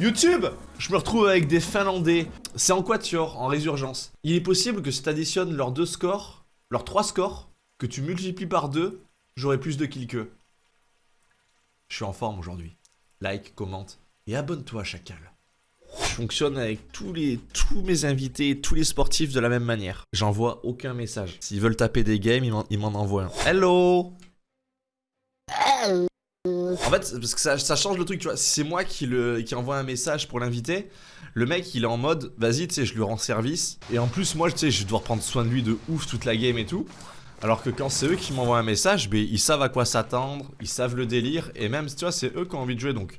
YouTube Je me retrouve avec des Finlandais. C'est en quatuor, en résurgence. Il est possible que si t'additionnes leurs deux scores, leurs trois scores, que tu multiplies par deux, j'aurai plus de kills qu'eux. Je suis en forme aujourd'hui. Like, commente et abonne-toi, chacal. Je fonctionne avec tous, les, tous mes invités, tous les sportifs de la même manière. J'envoie aucun message. S'ils veulent taper des games, ils m'en envoient un. Hello En fait, parce que ça, change le truc, tu vois. c'est moi qui, le, qui envoie un message pour l'inviter, le mec, il est en mode, vas-y, tu sais, je lui rends service. Et en plus, moi, tu sais, je dois prendre soin de lui de ouf toute la game et tout. Alors que quand c'est eux qui m'envoient un message, ben, ils savent à quoi s'attendre, ils savent le délire, et même, tu vois, c'est eux qui ont envie de jouer, donc...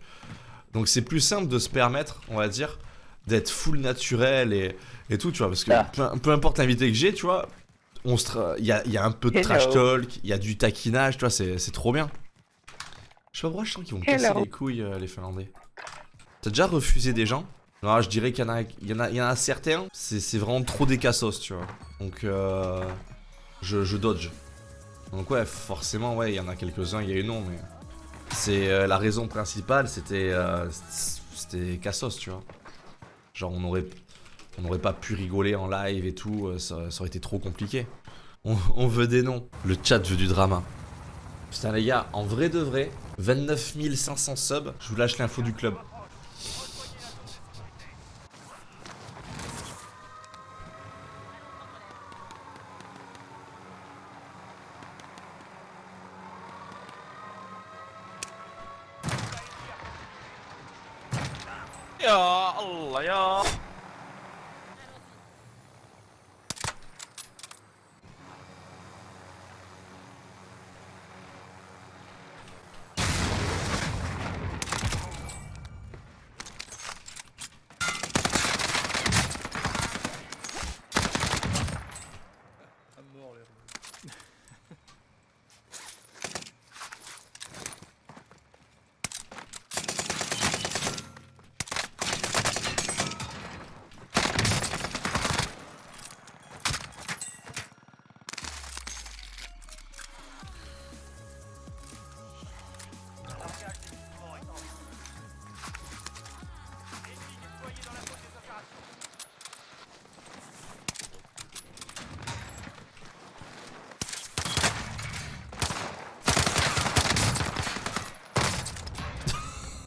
Donc c'est plus simple de se permettre, on va dire, d'être full naturel et, et, tout, tu vois, parce que ah. peu, importe l'invité que j'ai, tu vois, il y a, y a, un peu de trash talk, il y a du taquinage, tu vois, c'est trop bien. Je sais pas pourquoi je sens qu'ils vont casser les couilles, euh, les Finlandais. T'as déjà refusé des gens? Non, je dirais qu'il y, en a, y, y en a certains, c'est vraiment trop des cassos, tu vois. Donc, euh, je, dodge. Donc ouais, forcément, ouais, il y en a quelques-uns, il y a eu non, mais... C'est euh, la raison principale, c'était euh, c'était Cassos, tu vois. Genre on aurait on n'aurait pas pu rigoler en live et tout, ça, aurait été trop compliqué. On, on, veut des noms. Le chat veut du drama. Putain les gars, en vrai de vrai, 29 500 subs, je vous lâche l'info du club.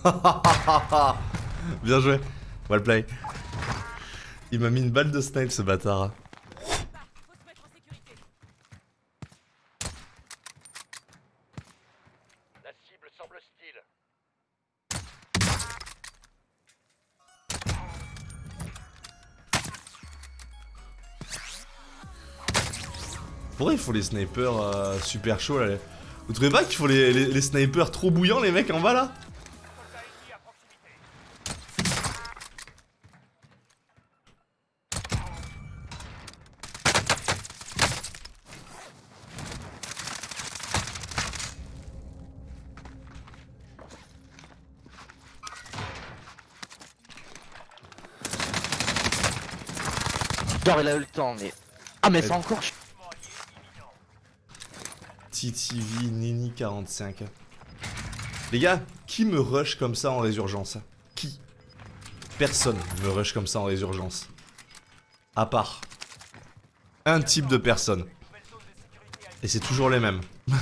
Bien joué. Well play. Il m'a mis une balle de snipe ce bâtard. Pourquoi il faut les snipers euh, super chauds là Vous trouvez pas qu'il faut les snipers trop bouillants les mecs en bas là? Genre il a eu le temps mais... Ah mais c'est encore... TTV Nini 45. Les gars, qui me rush comme ça en résurgence? Qui? Personne me rush comme ça en résurgence. À part un type de personne. Et c'est toujours les mêmes.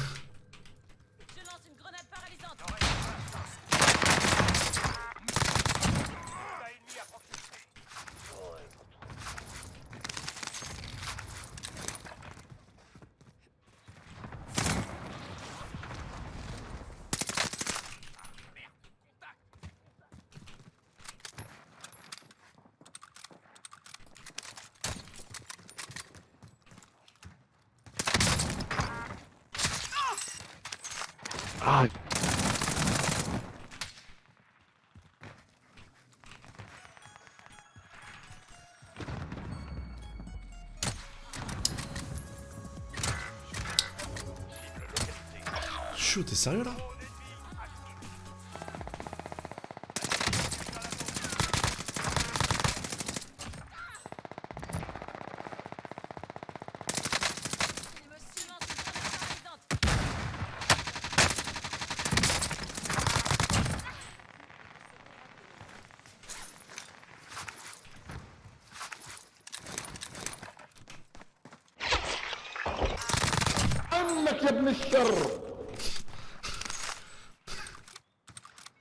Ah. Chou, t'es sérieux là?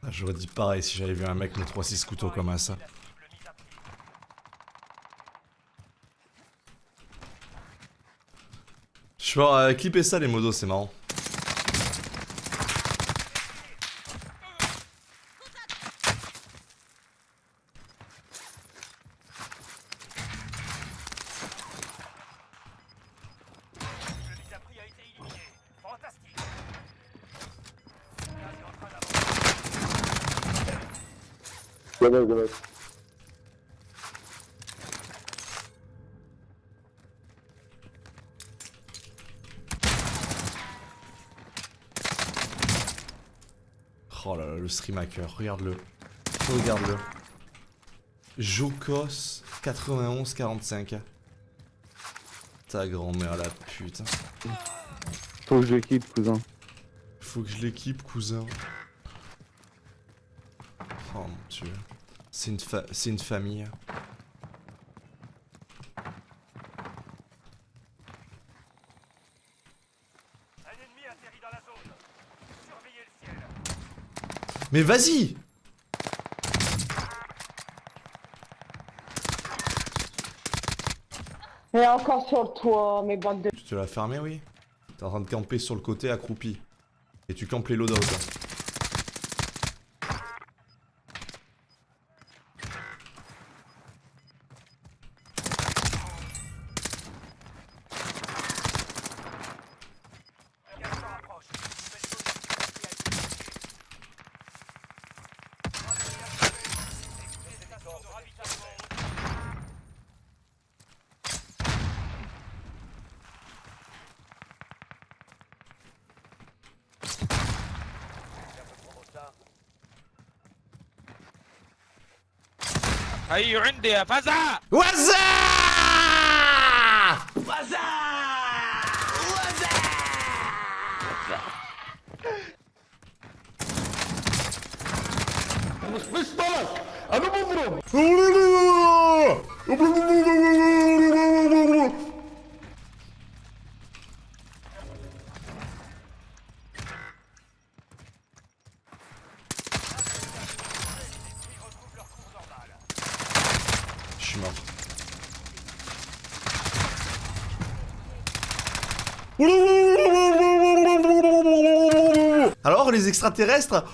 Ah, J'aurais dit pareil si j'avais vu un mec me 3-6 couteaux comme ça. Je vais euh, clipper ça les modos, c'est marrant. Oh là là, le stream hacker, regarde-le. Regarde-le. Jokos 9145. Ta grand-mère la pute. Faut que je l'équipe, cousin. Faut que je l'équipe, cousin. Dieu. C'est une, fa- c'est une famille. Un ennemi atterrit dans la zone. Surveillez le ciel. Mais vas-y Et encore sur toi, mes bandes de... Tu te l'as fermé, oui T'es en train de camper sur le côté accroupi. Et tu campes les loadouts. هيو عندي يا فزع؟ وزع! وزع! وزع! مش مش طلق أنا بضرب Alors les extraterrestres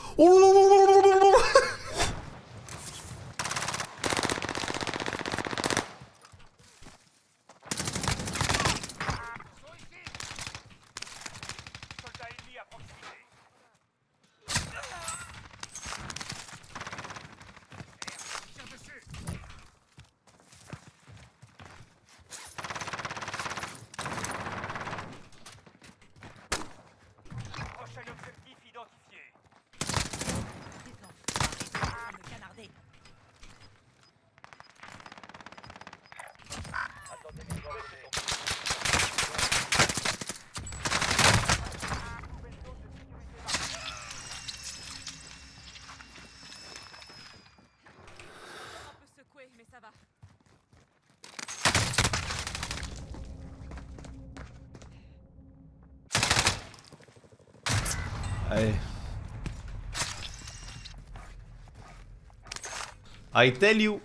I tell you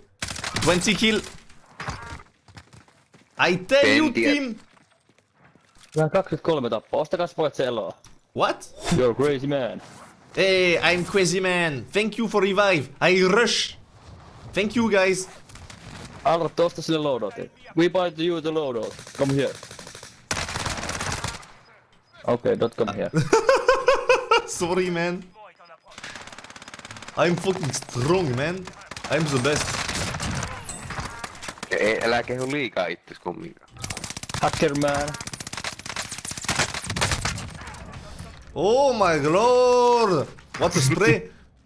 20 kill I tell you team Vähän 23 tappaa. Ostakas pojat se eloa. What? You're a crazy man. Hey, I'm Crazy Man. Thank you for revive. I rush. Thank you guys. Alrat, osta sille loadoutin. We buy to you the loadout. Come here. Okay, don't come here. Sorry man. Bon est en approche. I'm fucking strong man. I'm the best. Ei, älä kehu liikaa itses kumminkaan. Hacker man. Oh my lord. What a spray.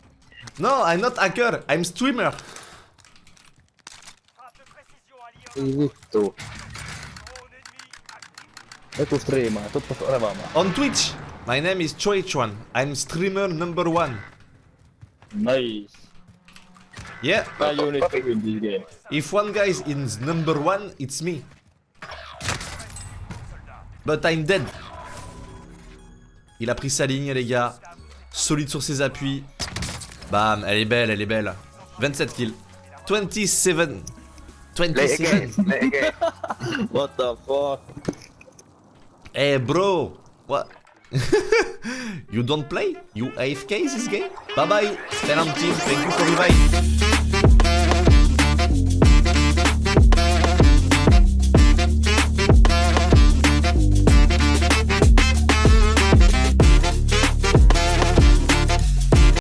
no, I'm not hacker. I'm streamer. Frappe de précision alliée en Ei vittu. drone ennemi actif. Joku striimaa, tuttu revaamaan. On Twitch. My name is Choichuan. I'm streamer number one. Nice. Yeah. Now you need to win this game. If one guy is number one, it's me. But I'm dead. Il a pris sa ligne, les gars. Solide sur ses appuis. Bam, elle est belle, elle est belle. 27 kills. 27. Play 27. again, play again. What the fuck? Hey bro, what? you don't play? You AFK this game? Bye bye, team, thank you for.